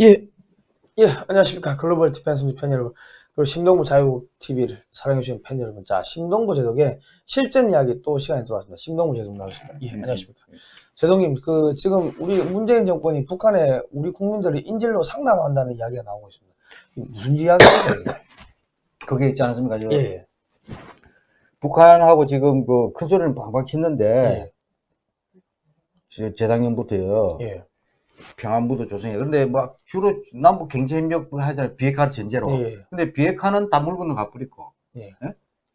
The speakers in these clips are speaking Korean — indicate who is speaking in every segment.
Speaker 1: 예, 예, 안녕하십니까. 글로벌 디펜스 팬 여러분, 그리고 심동보 자유TV를 사랑해주시는 팬 여러분. 자, 심동보 제독의 실전 이야기 또 시간이 돌아왔습니다. 심동보 제독 나오셨습니다. 예, 안녕하십니까. 제독님, 그, 지금 우리 문재인 정권이 북한에 우리 국민들을 인질로 상납한다는 이야기가 나오고 있습니다. 무슨 이야기입니까?
Speaker 2: 그게 있지 않습니까? 저
Speaker 1: 예, 예,
Speaker 2: 북한하고 지금 그 큰 소리는 방방
Speaker 1: 예,
Speaker 2: 치는데 저 재작년부터요
Speaker 1: 예,
Speaker 2: 평안부도 조성해. 그런데 막 주로 남북 경제협력 하잖아요 비핵화 전제로.
Speaker 1: 예,
Speaker 2: 근데 비핵화는 다 물건을 갚으리고.
Speaker 1: 예.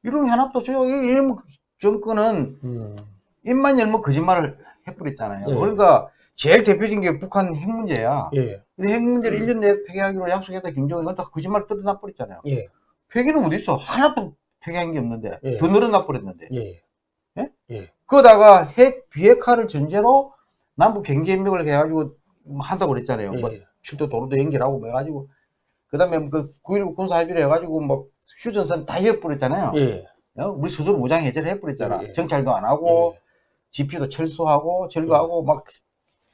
Speaker 2: 이런 게 하나도 없어요. 이 이런 정권은
Speaker 1: 음,
Speaker 2: 입만 열면 거짓말을 해버렸잖아요.
Speaker 1: 예.
Speaker 2: 그러니까 제일 대표적인 게 북한 핵 문제야.
Speaker 1: 예,
Speaker 2: 근데 핵 문제를 1년 내에 폐기하기로 약속했다 김정은은 다 거짓말 뜯어놔 버렸잖아요.
Speaker 1: 예,
Speaker 2: 폐기는 어디 있어? 하나도 폐기한 게 없는데
Speaker 1: 예.
Speaker 2: 더 늘어나 버렸는데.
Speaker 1: 예,
Speaker 2: 예?
Speaker 1: 예,
Speaker 2: 그러다가 핵 비핵화를 전제로 남북 경제협력을 해가지고 한다고 그랬잖아요.
Speaker 1: 예,
Speaker 2: 뭐 출도 도로도 연결하고 뭐 해가지고 그다음에 그 9.19 군사 합의를 해가지고 뭐 휴전선 다 해버렸잖아요.
Speaker 1: 예,
Speaker 2: 어? 우리 스스로 무장 해제를 해버렸잖아.
Speaker 1: 예, 예.
Speaker 2: 정찰도 안 하고
Speaker 1: 예.
Speaker 2: 지피도 철수하고 절거하고 막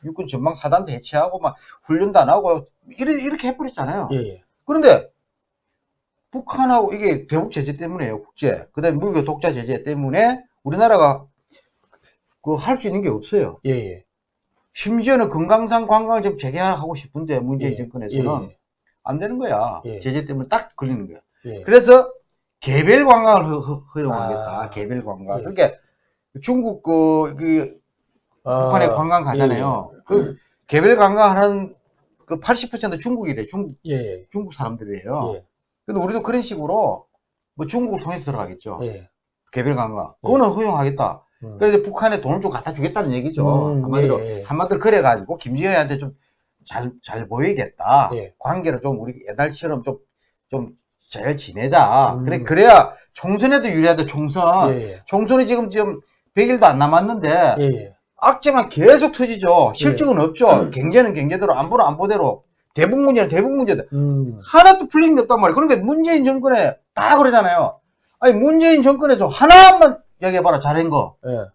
Speaker 2: 육군 전방 사단도 해체하고 막 훈련도 안 하고 이렇게, 이렇게 해버렸잖아요. 그런데 북한하고 이게 대북 제재 때문에요, 국제. 그 다음에 미국의 독자 제재 때문에 우리나라가 그 할 수 있는 게 없어요.
Speaker 1: 예, 예,
Speaker 2: 심지어는 금강산 관광을 좀 재개하고 싶은데 문재인
Speaker 1: 예,
Speaker 2: 정권에서는
Speaker 1: 예,
Speaker 2: 안 되는 거야.
Speaker 1: 예.
Speaker 2: 제재 때문에 딱 걸리는 거야.
Speaker 1: 예,
Speaker 2: 그래서 개별 관광을 허, 허, 허용하겠다.
Speaker 1: 아.
Speaker 2: 개별 관광.
Speaker 1: 예.
Speaker 2: 그러니까 중국 그, 그
Speaker 1: 아,
Speaker 2: 북한에 관광 가잖아요. 그 개별 관광하는 그 80% 중국이래. 중국
Speaker 1: 예, 예,
Speaker 2: 중국 사람들이에요.
Speaker 1: 예,
Speaker 2: 근데 우리도 그런 식으로 뭐 중국을 통해서 들어가겠죠.
Speaker 1: 예.
Speaker 2: 개별 관광. 그거는 허용하겠다.
Speaker 1: 음.
Speaker 2: 그래서 북한에 돈을 좀 갖다 주겠다는 얘기죠.
Speaker 1: 음,
Speaker 2: 한마디로,
Speaker 1: 예, 예.
Speaker 2: 한마디로 그래가지고 김정은한테 좀 잘, 잘 보이겠다.
Speaker 1: 예.
Speaker 2: 관계를 좀 우리 옛날처럼 좀, 좀잘 지내자.
Speaker 1: 음.
Speaker 2: 그래, 그래야 총선에도 유리하다, 총선.
Speaker 1: 예, 예.
Speaker 2: 총선이 지금, 지금 100일도 안 남았는데,
Speaker 1: 예, 예.
Speaker 2: 악재만 계속 터지죠. 실적은 없죠. 경제는 경제대로, 안보는 안보대로. 대북 문제는 대북 문제대
Speaker 1: 음,
Speaker 2: 하나도 풀린 게 없단 말이에요. 그러니까 문재인 정권에 다 그러잖아요. 아니, 문재인 정권에서 하나만 얘기해봐라, 잘한 거.
Speaker 1: 예,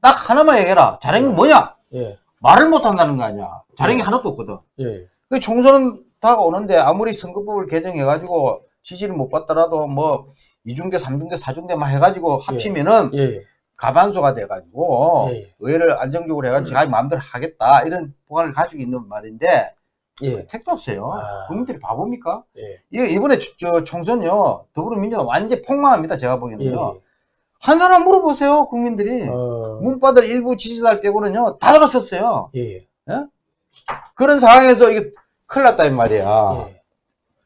Speaker 2: 딱 하나만 얘기해라. 잘한 게 뭐냐?
Speaker 1: 예,
Speaker 2: 말을 못 한다는 거 아니야. 잘한 게 하나도 없거든.
Speaker 1: 예,
Speaker 2: 그 총선은 다가오는데 아무리 선거법을 개정해가지고 지지를 못 받더라도 뭐 2중대, 3중대, 4중대 막 해가지고 합치면은
Speaker 1: 예,
Speaker 2: 가반수가 돼가지고
Speaker 1: 예.
Speaker 2: 의회를 안정적으로 해가지고 자기 마음대로 하겠다. 이런 보관을 가지고 있는 말인데
Speaker 1: 예,
Speaker 2: 택도 없어요.
Speaker 1: 아.
Speaker 2: 국민들이 바보입니까?
Speaker 1: 예,
Speaker 2: 이번에 저, 저 총선요 더불어민주당 완전 폭망합니다. 제가
Speaker 1: 예,
Speaker 2: 보기에는요. 한 사람 물어보세요. 국민들이.
Speaker 1: 어,
Speaker 2: 문바들 일부 지지자들 빼고는요 다 들어갔었어요.
Speaker 1: 예, 예,
Speaker 2: 그런 상황에서 이게 큰일 났다 이 말이야.
Speaker 1: 예.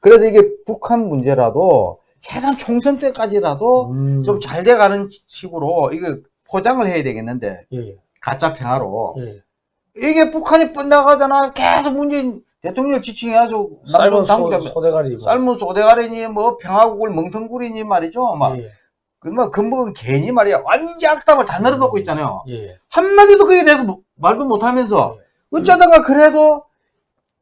Speaker 2: 그래서 이게 북한 문제라도 최소한 총선 때까지라도
Speaker 1: 음,
Speaker 2: 좀잘 돼가는 식으로 이거 포장을 해야 되겠는데
Speaker 1: 예,
Speaker 2: 가짜 평화로
Speaker 1: 예.
Speaker 2: 이게 북한이 뻔나가잖아 계속 문재인 대통령을 지칭해가지고
Speaker 1: 삶은
Speaker 2: 남북 당국자
Speaker 1: 소, 소대가리고.
Speaker 2: 삶은 소대가리니 뭐 평화국을 멍텅구리니 말이죠 막
Speaker 1: 예,
Speaker 2: 그뭐 금복은 괜히 말이야. 완전 악담을 다 늘어놓고 있잖아요.
Speaker 1: 예,
Speaker 2: 한마디도 그에 대해서 뭐- 말도 못하면서 어쩌다가 그래도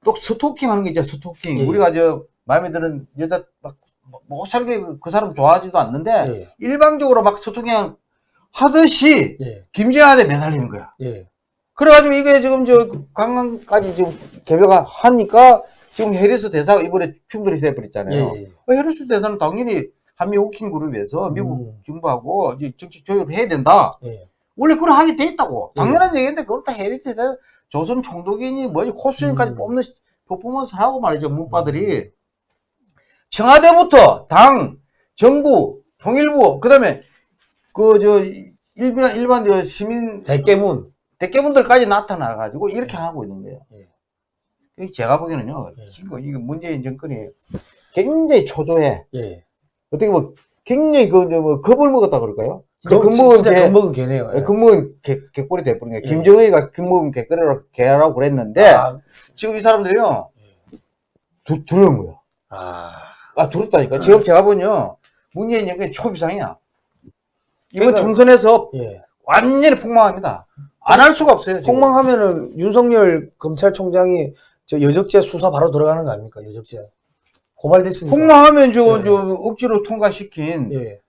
Speaker 2: 또 스토킹 하는 게 있죠 스토킹.
Speaker 1: 예.
Speaker 2: 우리가 저 마음에 드는 여자 막못 살게 그 사람 좋아하지도 않는데
Speaker 1: 예,
Speaker 2: 일방적으로 막 스토킹 하듯이
Speaker 1: 예,
Speaker 2: 김재한에 매달리는 거야.
Speaker 1: 예,
Speaker 2: 그래가지고 이게 지금 저 강강까지 지금 개별화 하니까 지금 해리스 대사가 이번에 충돌이 돼버렸잖아요.
Speaker 1: 예,
Speaker 2: 어, 해리스 대사는 당연히 한미 워킹 그룹에서 미국
Speaker 1: 음.
Speaker 2: 정부하고 이제 정치 조율을 해야 된다
Speaker 1: 예,
Speaker 2: 원래 그걸 하게 돼 있다고.
Speaker 1: 예.
Speaker 2: 당연한 얘기인데 그걸 다 해리스 대사 조선 총독이니 뭐지 코스인까지
Speaker 1: 음.
Speaker 2: 뽑는 퍼포먼스를 하고 말이죠 문바들이 청와대부터 당 정부 통일부 그다음에 그 저 일반 일반 저 시민
Speaker 1: 대깨문.
Speaker 2: 대깨분들까지 나타나 가지고 이렇게 하고 있는 거예요.
Speaker 1: 예.
Speaker 2: 제가 보기에는요
Speaker 1: 예.
Speaker 2: 지금 이게 문재인 정권이 굉장히 초조해.
Speaker 1: 예.
Speaker 2: 어떻게 뭐 굉장히 그 뭐 겁을 먹었다 그럴까요?
Speaker 1: 그,
Speaker 2: 겁먹은
Speaker 1: 진짜
Speaker 2: 개-
Speaker 1: 겁먹은 개네요. 예.
Speaker 2: 금먹은 개, 개꼴이 돼버린 거예요.
Speaker 1: 예.
Speaker 2: 김정은이가 금먹은 개꼬리라고 개라고 그랬는데
Speaker 1: 아,
Speaker 2: 지금 이 사람들이요 두, 두려운 거야.
Speaker 1: 아,
Speaker 2: 아 두렵다니까. 지금 제가 보면요 문재인 정권이 초비상이야. 이번
Speaker 1: 그러니까-
Speaker 2: 총선에서
Speaker 1: 예.
Speaker 2: 완전히 폭망합니다. 안 할 수가 없어요. 지금.
Speaker 1: 폭망하면은 윤석열 검찰총장이 저 여적죄 수사 바로 들어가는 거 아닙니까? 여적죄. 고발됐으니까.
Speaker 2: 폭망하면 저,
Speaker 1: 예.
Speaker 2: 저 억지로 통과시킨
Speaker 1: 예.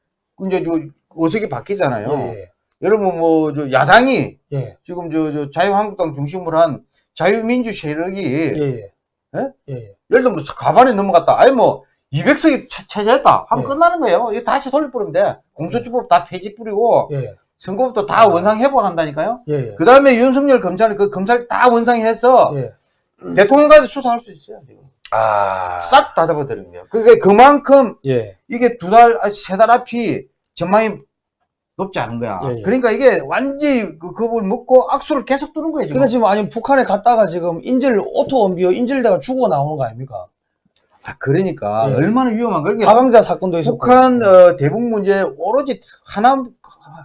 Speaker 2: 이제 저 어색이 바뀌잖아요.
Speaker 1: 예.
Speaker 2: 여러분 뭐 저 야당이
Speaker 1: 예.
Speaker 2: 지금 저, 저 자유한국당 중심으로 한 자유민주 세력이
Speaker 1: 예. 예. 예, 예.
Speaker 2: 예를 들면 과반에 넘어갔다. 아니 뭐 200석이 차지했다. 하면
Speaker 1: 예.
Speaker 2: 끝나는 거예요. 이거 다시 돌려뿌리면 돼. 공수처법 다 폐지 뿌리고
Speaker 1: 예,
Speaker 2: 선거법도 다 원상 회복한다니까요.
Speaker 1: 예, 예.
Speaker 2: 그 다음에 윤석열 검찰 그 검찰 다 원상해서
Speaker 1: 예.
Speaker 2: 대통령까지 수사할 수 있어요. 지금.
Speaker 1: 아,
Speaker 2: 싹다 거예요. 그게 그만큼
Speaker 1: 예,
Speaker 2: 이게 두 달, 아, 세달 앞이 전망이 높지 않은 거야.
Speaker 1: 예, 예.
Speaker 2: 그러니까 이게 완전히 그 겁을 먹고 악수를 계속 두는 거예요. 지금.
Speaker 1: 그러니까 지금 아니 북한에 갔다가 지금 인질 오토 웜비어 인질되가 죽어 나오는 거 아닙니까?
Speaker 2: 아, 그러니까
Speaker 1: 예.
Speaker 2: 얼마나 위험한 거야. 이게
Speaker 1: 가강자 사건도 있었고.
Speaker 2: 북한 어, 대북 문제 오로지 하나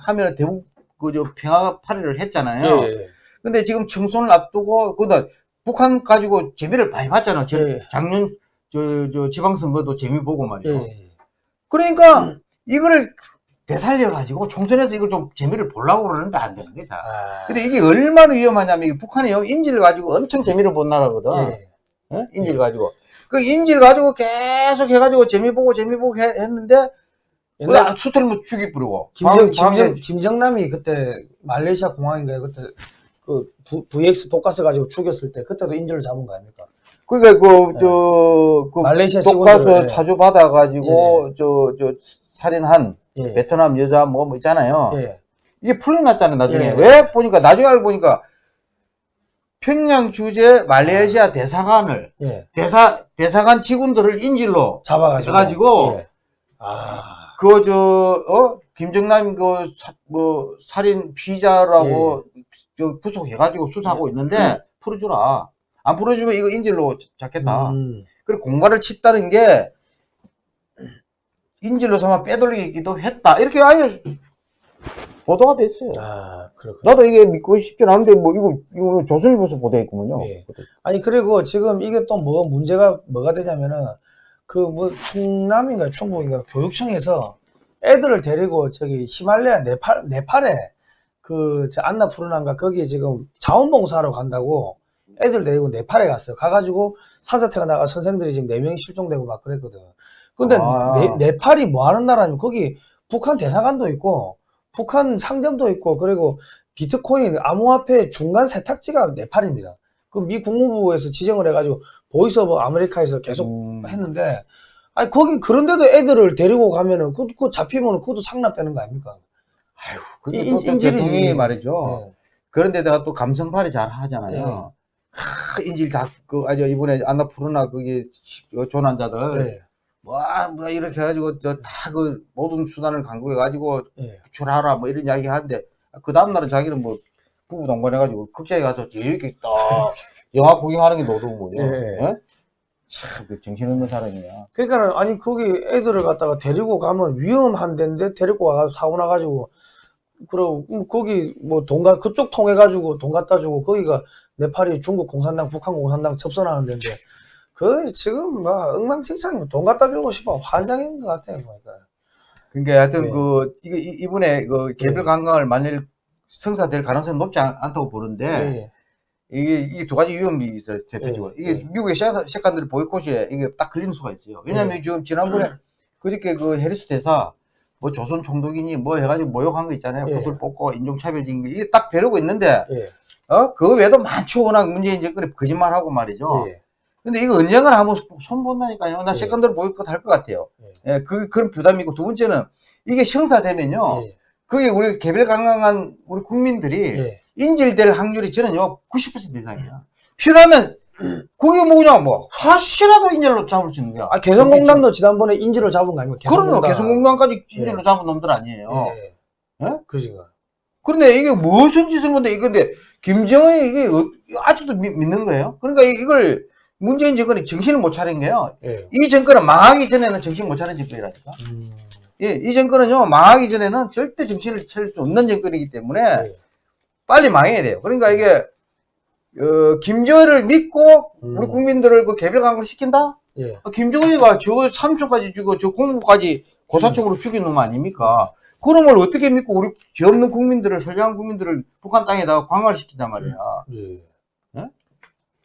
Speaker 2: 하면 대북 그저 평화 파리를 했잖아요.
Speaker 1: 예, 예.
Speaker 2: 근데 지금 청소를 앞두고 그다 북한 가지고 재미를 많이 봤잖아. 저-
Speaker 1: 예.
Speaker 2: 작년 저, 저 지방선거도 재미 보고
Speaker 1: 예,
Speaker 2: 말이에요.
Speaker 1: 예.
Speaker 2: 그러니까 이거를 되살려 가지고 총선에서 이걸 좀 재미를 보려고 그러는데 안 되는 거야.
Speaker 1: 아,
Speaker 2: 근데 이게 얼마나 위험하냐면 이게 북한이요 인질을 가지고 엄청 재미를 본 나라거든.
Speaker 1: 예.
Speaker 2: 어? 인질 가지고 그 인질 가지고 계속 해가지고 재미 보고 재미 보고 해- 했는데
Speaker 1: 옛날
Speaker 2: 그 수틀 뭐 죽이 뿌리고
Speaker 1: 김정,
Speaker 2: 방-
Speaker 1: 김정, 김정남이 그때 말레이시아 공항인가요? 그때 그 VX 독가스 가지고 죽였을 때 그때도 인질을 잡은 거 아닙니까?
Speaker 2: 그러니까 그저그
Speaker 1: 말레이시아
Speaker 2: 독가스
Speaker 1: 직원들, 예.
Speaker 2: 사주 받아 가지고 저 저 살인한
Speaker 1: 예.
Speaker 2: 베트남 여자 뭐, 뭐 있잖아요.
Speaker 1: 예.
Speaker 2: 이게 풀려났잖아요 나중에
Speaker 1: 예.
Speaker 2: 왜 보니까 나중에 알고 보니까 평양 주재 말레이시아 대사관을
Speaker 1: 예.
Speaker 2: 대사 대사관 직원들을 인질로
Speaker 1: 잡아가지고. 예. 아.
Speaker 2: 그 저 어 김정남 그뭐 살인 피자라고
Speaker 1: 예.
Speaker 2: 저 구속해가지고 수사하고 있는데 풀어주라 안 풀어주면 이거 인질로 잡겠다
Speaker 1: 음.
Speaker 2: 그리고 공갈을 쳤다는 게 인질로 삼아 빼돌리기도 했다 이렇게 아예 보도가 됐어요
Speaker 1: 아, 그렇군요.
Speaker 2: 나도 이게 믿고 싶진 않은데 뭐 이거 이거 조선일보에서 보도했구먼요
Speaker 1: 예. 아니 그리고 지금 이게 또 뭐 문제가 뭐가 되냐면은 그 뭐 충남인가 충북인가 교육청에서 애들을 데리고 저기 히말라야 네팔 네팔에 그저 안나푸르나인가 거기 지금 자원봉사하러 간다고 애들 데리고 네팔에 갔어요. 가가지고 산사태가 나가 선생들이 지금 네 명이 실종되고 막 그랬거든. 근데
Speaker 2: 아.
Speaker 1: 네, 네팔이 뭐 하는 나라냐면 거기 북한 대사관도 있고 북한 상점도 있고 그리고 비트코인 암호화폐 중간 세탁지가 네팔입니다. 그 미 국무부에서 지정을 해가지고 보이스 오브 아메리카에서 계속
Speaker 2: 음.
Speaker 1: 했는데 아니 거기 그런데도 애들을 데리고 가면은 그, 그 잡히면 그것도 상납되는 거 아닙니까?
Speaker 2: 근데
Speaker 1: 인-.
Speaker 2: 대통령이 말이죠
Speaker 1: 예.
Speaker 2: 그런데다가 또 감성팔이 잘
Speaker 1: 예.
Speaker 2: 하잖아요. 하, 인질 다, 그, 아주 이번에 안나푸르나 거기 어, 조난자들,
Speaker 1: 예.
Speaker 2: 와, 뭐 이렇게 해가지고 저 다 그 모든 수단을 강구해가지고
Speaker 1: 예.
Speaker 2: 구출하라 뭐 이런 이야기 하는데 그 다음날은 자기는 뭐 부부 동반해가지고 극장에 가서 이렇게 딱 영화 구경하는 게 노동이죠.
Speaker 1: 예.
Speaker 2: 참, 그 정신없는 사람이야.
Speaker 1: 그러니까 아니 거기 애들을 갖다가 데리고 가면 위험한 데인데 데리고 와가지고 사고 나가지고 그리고 음, 거기 뭐 돈가 그쪽 통해 가지고 돈 갖다 주고 거기가 네팔이 중국 공산당 북한 공산당 접선하는 데인데 그 지금 뭐 엉망진창이면 돈 갖다 주고 싶어 환장인 것 같아요 그러니까
Speaker 2: 그러니까 하여튼
Speaker 1: 네.
Speaker 2: 그, 이게 이- 이번에 그 개별
Speaker 1: 네.
Speaker 2: 관광을 만일 성사될 가능성이 높지 않, 않다고 보는데,
Speaker 1: 예,
Speaker 2: 이게, 이게 두 가지 위험이 있어요, 대표적으로.
Speaker 1: 예,
Speaker 2: 이게
Speaker 1: 예.
Speaker 2: 미국의 셰- 셰칸들 보이콧에 이게 딱 걸리는 수가 있어요. 왜냐면
Speaker 1: 예.
Speaker 2: 지금 지난번에 그저께 그 해리스 대사 뭐 조선 총독이니 뭐 해가지고 모욕한 거 있잖아요.
Speaker 1: 예.
Speaker 2: 구들 뽑고 인종차별적인 거. 이게 딱 벼르고 있는데,
Speaker 1: 예,
Speaker 2: 어? 그 외에도 많죠. 워낙 문재인 정권이 거짓말하고 말이죠.
Speaker 1: 예.
Speaker 2: 근데 이거 언젠가 한번 손본다니까요. 나
Speaker 1: 예.
Speaker 2: 셰칸들 보이콧 할것 같아요. 예, 그, 그런 부담이 있고, 두 번째는 이게 형사되면요.
Speaker 1: 예,
Speaker 2: 그게 우리 개별 관광한 우리 국민들이
Speaker 1: 예.
Speaker 2: 인질될 확률이 저는요 90% 이상이야. 필요하면 그게 뭐냐 뭐 사실라도 인질로 잡을 수 있는 거야.
Speaker 1: 아 개성공단도 지난번에 인질로 잡은 거 아닙니까?
Speaker 2: 그럼요.
Speaker 1: 개성공단.
Speaker 2: 개성공단까지 인질로 잡은 놈들 아니에요.
Speaker 1: 예, 예.
Speaker 2: 예?
Speaker 1: 그지가.
Speaker 2: 그런데 이게 무슨 짓을 건데 이건데 김정은이 이게 어- 아직도 믿, 는 거예요? 그러니까 이- 이걸 문재인 정권이 정신을 못 차린 거예요.
Speaker 1: 예.
Speaker 2: 이 정권은 망하기 전에는 정신 못 차린 정권이라니까.
Speaker 1: 음,
Speaker 2: 예, 이 정권은요 망하기 전에는 절대 정신을 차릴 수 없는 정권이기 때문에
Speaker 1: 예.
Speaker 2: 빨리 망해야 돼요. 그러니까 이게 어, 김정은을 믿고
Speaker 1: 음.
Speaker 2: 우리 국민들을 그 개별 강구를 시킨다?
Speaker 1: 예.
Speaker 2: 어, 김정은이가 저 삼촌까지 죽고 저 공무까지 고사총으로 죽인 놈 아닙니까? 그런 걸 어떻게 믿고 우리 죄 없는 국민들을 선량한 국민들을 북한 땅에다가 광활 시키단 말이야.
Speaker 1: 예.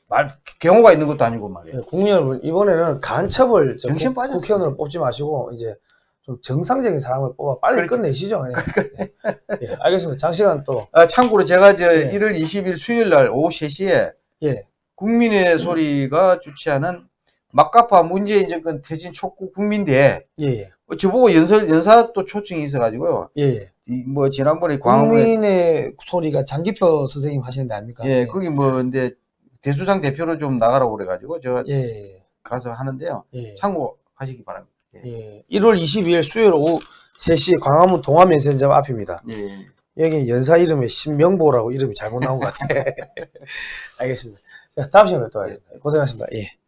Speaker 2: 말 경호가 있는 것도 아니고 말이야.
Speaker 1: 예, 국민 여러분 이번에는 간첩을 저
Speaker 2: 정신
Speaker 1: 국-
Speaker 2: 빠졌어요.
Speaker 1: 국회의원으로 뽑지 마시고 이제 좀 정상적인 사람을 뽑아 빨리
Speaker 2: 그렇죠.
Speaker 1: 끝내시죠. 예. 예, 알겠습니다. 장시간 또
Speaker 2: 아, 참고로 제가 저
Speaker 1: 예.
Speaker 2: 1월 20일 수요일 날 오후 3시에
Speaker 1: 예.
Speaker 2: 국민의 소리가 주최하는 막가파 문재인 정권 퇴진 촉구 국민대회
Speaker 1: 예, 예.
Speaker 2: 어, 저보고 연설 연사 또 초청이 있어가지고요.
Speaker 1: 예, 예.
Speaker 2: 이뭐 지난번에 광화문에
Speaker 1: 국민의 소리가 장기표 선생님 하시는 데 아닙니까?
Speaker 2: 예 거기 뭐 근데 대수장 대표로 좀 나가라고 그래가지고 제가
Speaker 1: 예, 예,
Speaker 2: 가서 하는데요.
Speaker 1: 예.
Speaker 2: 참고하시기 바랍니다. 예.
Speaker 1: 예. 1월 22일 수요일 오후 3시 광화문 동화면세점 앞입니다.
Speaker 2: 예.
Speaker 1: 여기 연사 이름에 신명보라고 이름이 잘못 나온 것 같아요. 알겠습니다. 자, 다음 시간에 또 하겠습니다. 고생하셨습니다. 예.